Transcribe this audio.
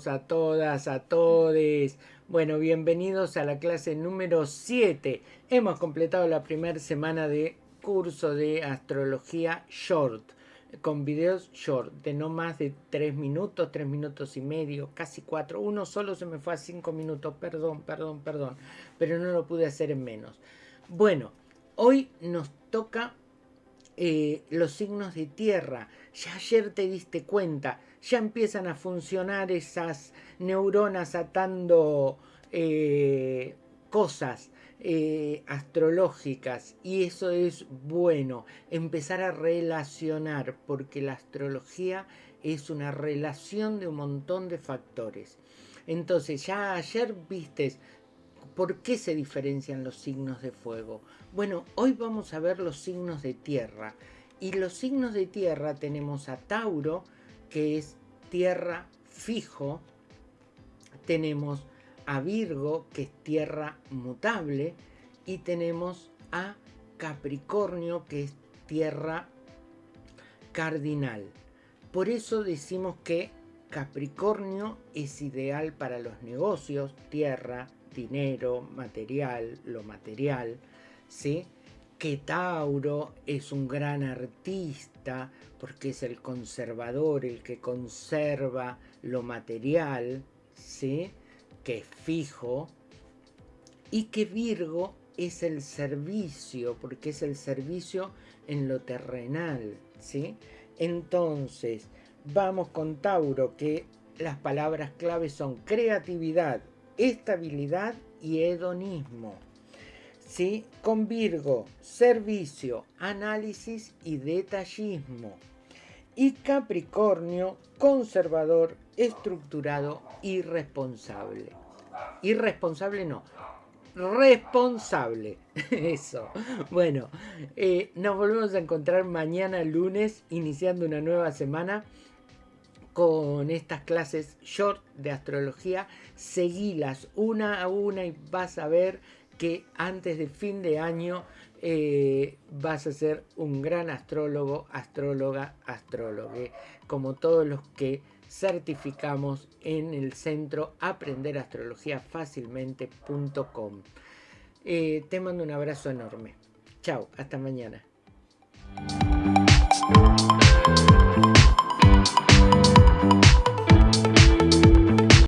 todas, a todos. Bueno, bienvenidos a la clase número 7. Hemos completado la primera semana de curso de astrología short, con videos short, de no más de 3 minutos, 3 minutos y medio, casi 4. Uno solo se me fue a 5 minutos, perdón, perdón, perdón, pero no lo pude hacer en menos. Bueno, hoy nos toca eh, los signos de tierra. Ya ayer te diste cuenta, ya empiezan a funcionar esas neuronas atando eh, cosas eh, astrológicas y eso es bueno, empezar a relacionar, porque la astrología es una relación de un montón de factores. Entonces, ya ayer vistes ¿Por qué se diferencian los signos de fuego? Bueno, hoy vamos a ver los signos de tierra. Y los signos de tierra tenemos a Tauro, que es tierra fijo. Tenemos a Virgo, que es tierra mutable. Y tenemos a Capricornio, que es tierra cardinal. Por eso decimos que Capricornio es ideal para los negocios, tierra, dinero, material, lo material, ¿sí? que Tauro es un gran artista porque es el conservador, el que conserva lo material, ¿sí? que es fijo, y que Virgo es el servicio, porque es el servicio en lo terrenal. ¿sí? Entonces, vamos con Tauro, que las palabras claves son creatividad, estabilidad y hedonismo. ¿Sí? Con Virgo, servicio, análisis y detallismo. Y Capricornio, conservador, estructurado y responsable. Irresponsable no, responsable. Eso. Bueno, eh, nos volvemos a encontrar mañana lunes, iniciando una nueva semana con estas clases short de astrología. Seguilas una a una y vas a ver que antes de fin de año eh, vas a ser un gran astrólogo, astróloga, astrólogo, como todos los que certificamos en el centro aprenderastrologiafacilmente.com. Eh, te mando un abrazo enorme. Chao, hasta mañana.